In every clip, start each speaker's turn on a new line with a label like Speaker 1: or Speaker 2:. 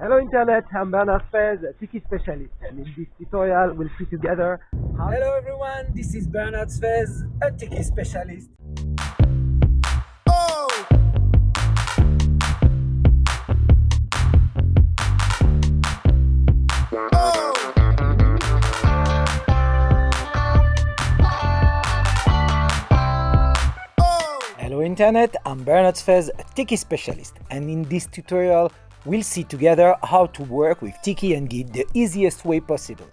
Speaker 1: Hello Internet, I'm Bernard Sfez, a Tiki specialist, and in this tutorial we'll see together how...
Speaker 2: Hello everyone, this is Bernard Sfez, a Tiki specialist. Oh! Hello Internet, I'm Bernard Sfez, a Tiki specialist, and in this tutorial we'll see together how to work with Tiki and Git the easiest way possible.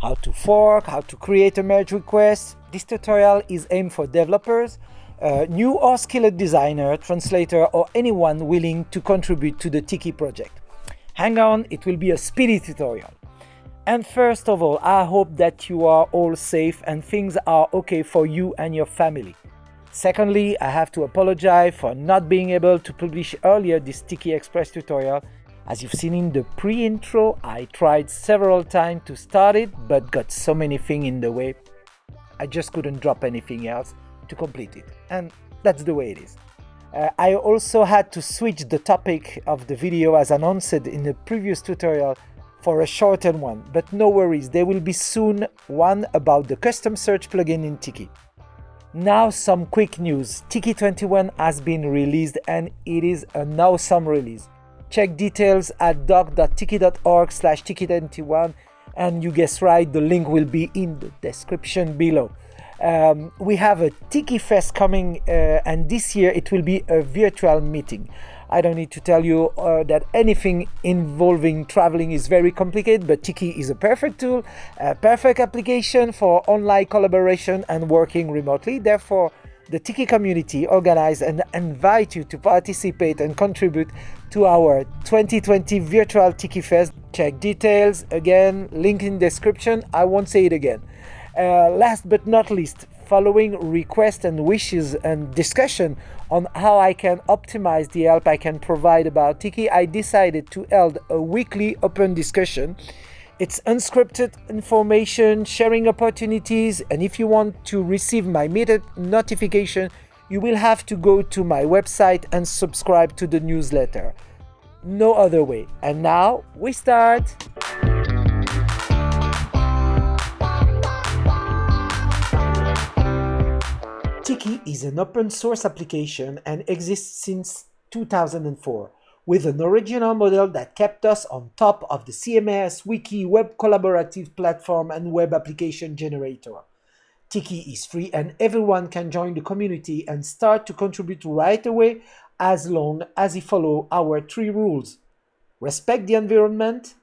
Speaker 2: How to fork, how to create a merge request. This tutorial is aimed for developers, uh, new or skilled designer, translator or anyone willing to contribute to the Tiki project. Hang on, it will be a speedy tutorial. And first of all, I hope that you are all safe and things are okay for you and your family. Secondly, I have to apologize for not being able to publish earlier this Tiki Express tutorial. As you've seen in the pre-intro, I tried several times to start it, but got so many things in the way. I just couldn't drop anything else to complete it. And that's the way it is. Uh, I also had to switch the topic of the video as announced in the previous tutorial for a shortened one, but no worries, there will be soon one about the custom search plugin in Tiki. Now some quick news. Tiki 21 has been released and it is an awesome release. Check details at doc.tiki.org slash tiki21 and you guess right, the link will be in the description below. Um, we have a Tiki Fest coming uh, and this year it will be a virtual meeting. I don't need to tell you uh, that anything involving traveling is very complicated, but Tiki is a perfect tool, a perfect application for online collaboration and working remotely. Therefore, the Tiki community organize and invite you to participate and contribute to our 2020 virtual Tiki Fest. Check details again, link in description. I won't say it again. Uh, last but not least, following requests and wishes and discussion on how I can optimize the help I can provide about Tiki, I decided to hold a weekly open discussion. It's unscripted information, sharing opportunities, and if you want to receive my immediate notification, you will have to go to my website and subscribe to the newsletter. No other way. And now we start! Tiki is an open source application and exists since 2004, with an original model that kept us on top of the CMS Wiki web collaborative platform and web application generator. Tiki is free and everyone can join the community and start to contribute right away as long as he follow our three rules. Respect the environment,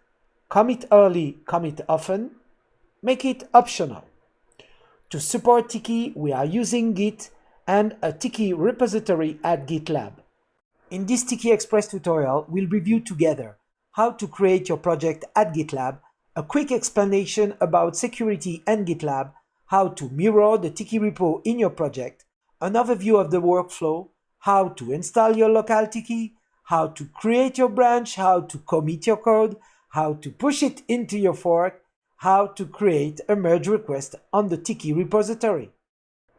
Speaker 2: commit early, commit often, make it optional. To support Tiki, we are using Git and a Tiki repository at GitLab. In this Tiki Express tutorial, we'll review together how to create your project at GitLab, a quick explanation about security and GitLab, how to mirror the Tiki repo in your project, an overview of the workflow, how to install your local Tiki, how to create your branch, how to commit your code, how to push it into your fork, how to create a merge request on the Tiki repository.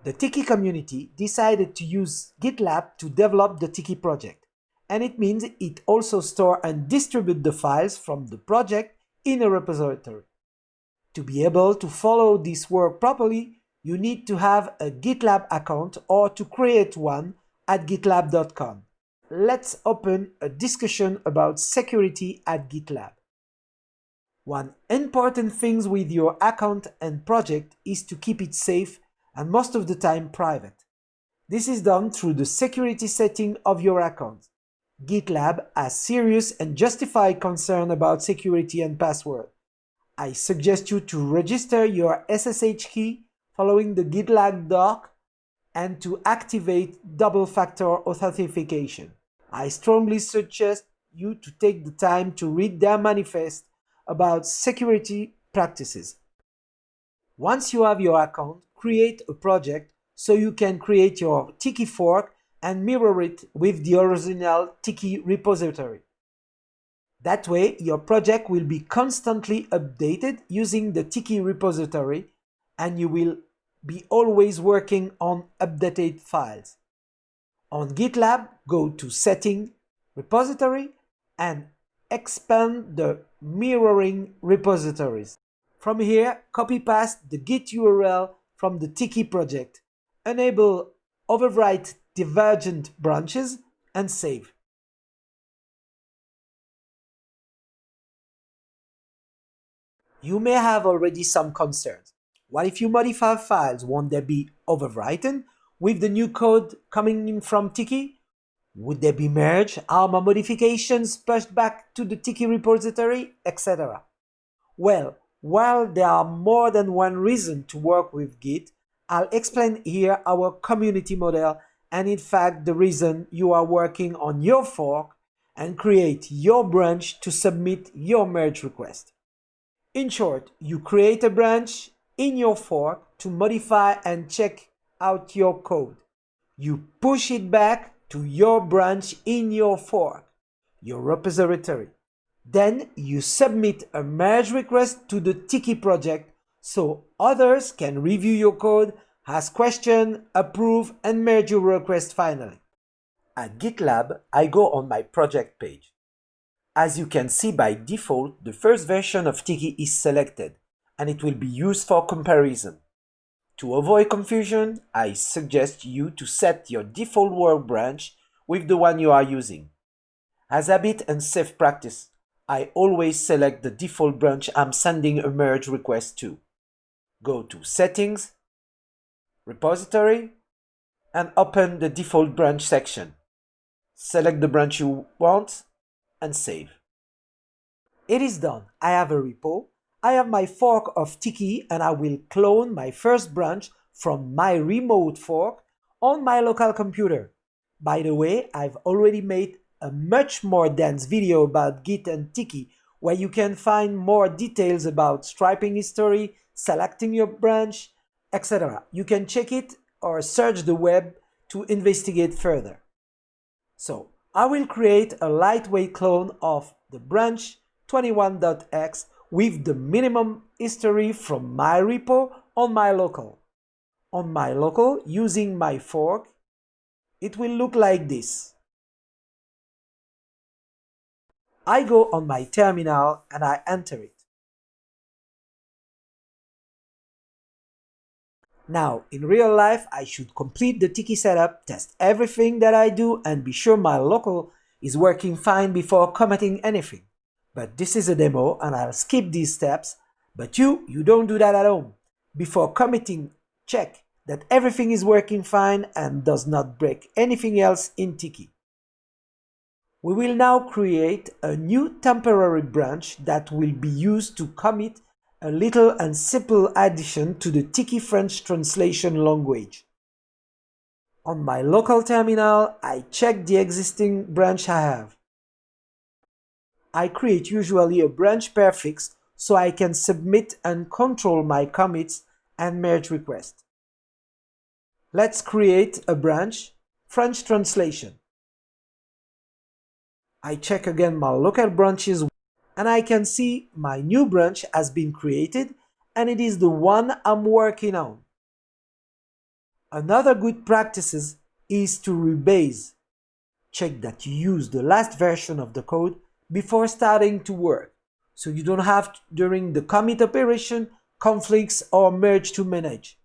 Speaker 2: The Tiki community decided to use GitLab to develop the Tiki project, and it means it also store and distribute the files from the project in a repository. To be able to follow this work properly, you need to have a GitLab account or to create one at gitlab.com. Let's open a discussion about security at GitLab. One important thing with your account and project is to keep it safe and most of the time private. This is done through the security setting of your account. GitLab has serious and justified concern about security and password. I suggest you to register your SSH key following the GitLab doc and to activate double-factor authentication. I strongly suggest you to take the time to read their manifest about security practices. Once you have your account, create a project so you can create your Tiki fork and mirror it with the original Tiki repository. That way, your project will be constantly updated using the Tiki repository and you will be always working on updated files. On GitLab, go to Setting, Repository, and expand the mirroring repositories. From here, copy-paste the Git URL from the Tiki project, enable overwrite divergent branches, and save. You may have already some concerns. What if you modify files, won't they be overwritten with the new code coming in from Tiki? Would there be merge, Are my modifications pushed back to the Tiki repository, etc.? Well, while there are more than one reason to work with Git, I'll explain here our community model and in fact the reason you are working on your fork and create your branch to submit your merge request. In short, you create a branch in your fork to modify and check out your code. You push it back to your branch in your fork, your repository. Then you submit a merge request to the Tiki project so others can review your code, ask questions, approve, and merge your request finally. At GitLab, I go on my project page. As you can see by default, the first version of Tiki is selected, and it will be used for comparison. To avoid confusion, I suggest you to set your default work branch with the one you are using. As habit and safe practice, I always select the default branch I'm sending a merge request to. Go to Settings, Repository, and open the default branch section. Select the branch you want and save. It is done. I have a repo I have my fork of Tiki and I will clone my first branch from my remote fork on my local computer. By the way, I've already made a much more dense video about Git and Tiki where you can find more details about striping history, selecting your branch, etc. You can check it or search the web to investigate further. So, I will create a lightweight clone of the branch 21.x with the minimum history from my repo on my local. On my local, using my fork, it will look like this. I go on my terminal and I enter it. Now, in real life, I should complete the Tiki setup, test everything that I do and be sure my local is working fine before committing anything. But this is a demo and I'll skip these steps. But you, you don't do that at home. Before committing, check that everything is working fine and does not break anything else in Tiki. We will now create a new temporary branch that will be used to commit a little and simple addition to the Tiki French translation language. On my local terminal, I check the existing branch I have. I create usually a branch prefix so I can submit and control my commits and merge requests. Let's create a branch, French translation. I check again my local branches and I can see my new branch has been created and it is the one I'm working on. Another good practices is to rebase. Check that you use the last version of the code before starting to work, so you don't have, during the commit operation, conflicts or merge to manage.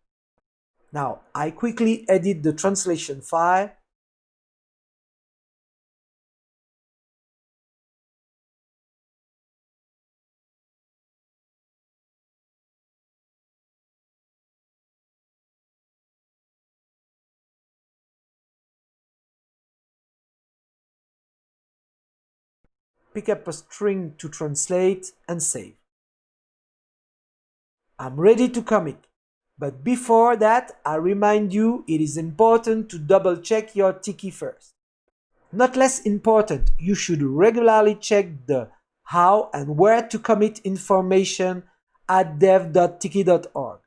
Speaker 2: Now, I quickly edit the translation file pick up a string to translate and save. I'm ready to commit. But before that, I remind you it is important to double check your Tiki first. Not less important, you should regularly check the how and where to commit information at dev.tiki.org.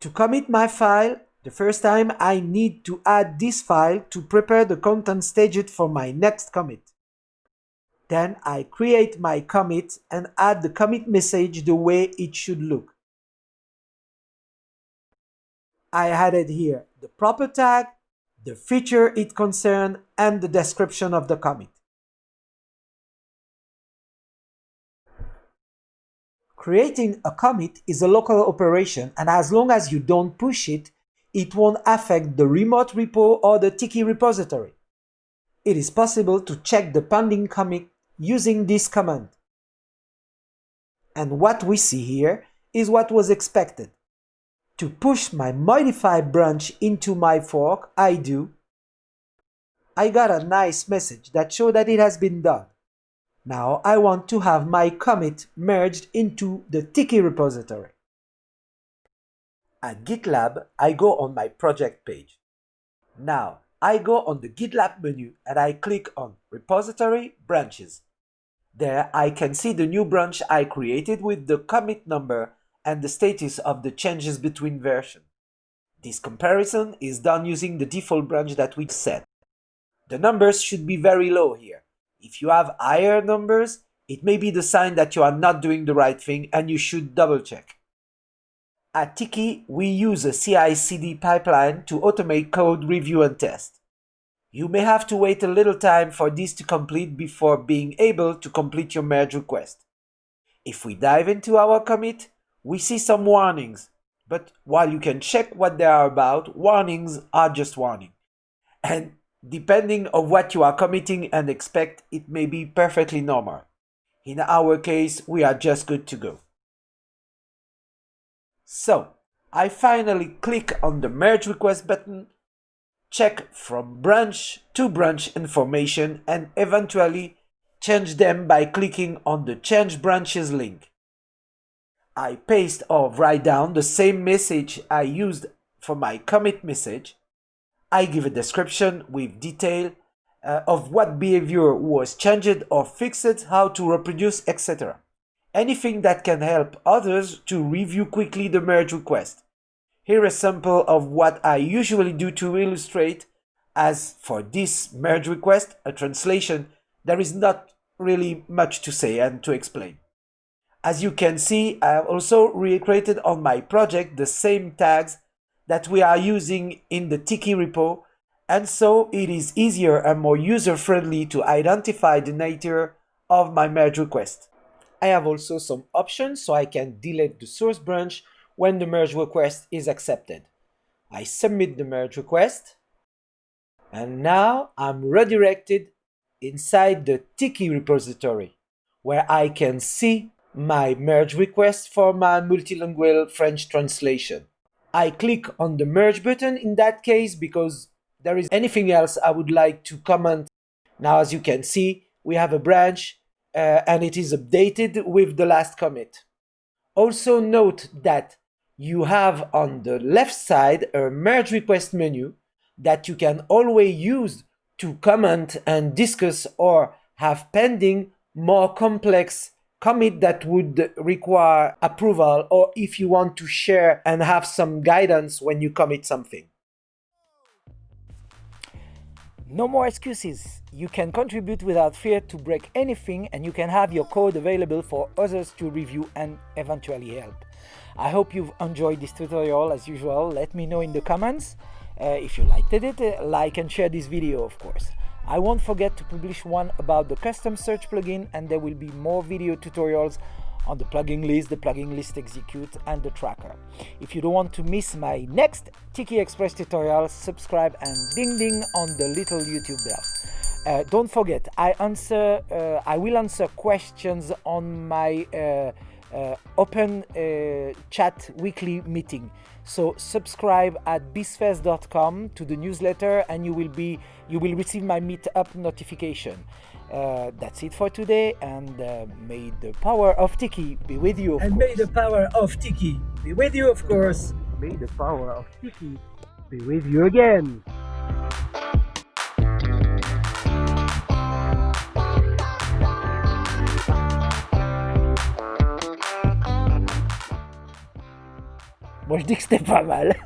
Speaker 2: To commit my file, the first time I need to add this file to prepare the content staged for my next commit. Then I create my commit and add the commit message the way it should look. I added here the proper tag, the feature it concerned, and the description of the commit. Creating a commit is a local operation and as long as you don't push it, it won't affect the remote repo or the Tiki repository. It is possible to check the pending commit using this command. And what we see here is what was expected. To push my modified branch into my fork, I do. I got a nice message that showed that it has been done. Now I want to have my commit merged into the Tiki repository. At GitLab, I go on my project page. Now I go on the GitLab menu and I click on Repository Branches. There I can see the new branch I created with the commit number and the status of the changes between versions. This comparison is done using the default branch that we set. The numbers should be very low here. If you have higher numbers, it may be the sign that you are not doing the right thing and you should double check. At Tiki, we use a CI-CD pipeline to automate code review and test. You may have to wait a little time for this to complete before being able to complete your merge request. If we dive into our commit, we see some warnings. But while you can check what they are about, warnings are just warning. And depending on what you are committing and expect, it may be perfectly normal. In our case, we are just good to go. So, I finally click on the merge request button, check from branch to branch information and eventually change them by clicking on the change branches link. I paste or write down the same message I used for my commit message. I give a description with detail uh, of what behavior was changed or fixed, how to reproduce, etc. Anything that can help others to review quickly the merge request. Here a sample of what I usually do to illustrate as for this merge request, a translation, there is not really much to say and to explain. As you can see, I have also recreated on my project the same tags that we are using in the Tiki repo, and so it is easier and more user-friendly to identify the nature of my merge request. I have also some options so I can delete the source branch when the merge request is accepted. I submit the merge request, and now I'm redirected inside the Tiki repository, where I can see my merge request for my multilingual French translation. I click on the merge button in that case because there is anything else I would like to comment. Now, as you can see, we have a branch uh, and it is updated with the last commit. Also note that you have on the left side a merge request menu that you can always use to comment and discuss or have pending more complex commit that would require approval or if you want to share and have some guidance when you commit something. No more excuses. You can contribute without fear to break anything and you can have your code available for others to review and eventually help. I hope you've enjoyed this tutorial as usual. Let me know in the comments uh, if you liked it, like and share this video of course. I won't forget to publish one about the custom search plugin and there will be more video tutorials on the plugin list, the plugin list execute and the tracker. If you don't want to miss my next Tiki Express tutorial, subscribe and ding ding on the little YouTube bell. Uh, don't forget, I answer, uh, I will answer questions on my uh open uh, chat weekly meeting. So subscribe at bsfez.com to the newsletter and you will be you will receive my meetup notification. Uh, that's it for today and uh, may the power of Tiki be with you.
Speaker 1: and
Speaker 2: course.
Speaker 1: may the power of Tiki
Speaker 2: be with you of course.
Speaker 1: May the power of Tiki be with you again.
Speaker 2: Moi je dis que c'était pas mal.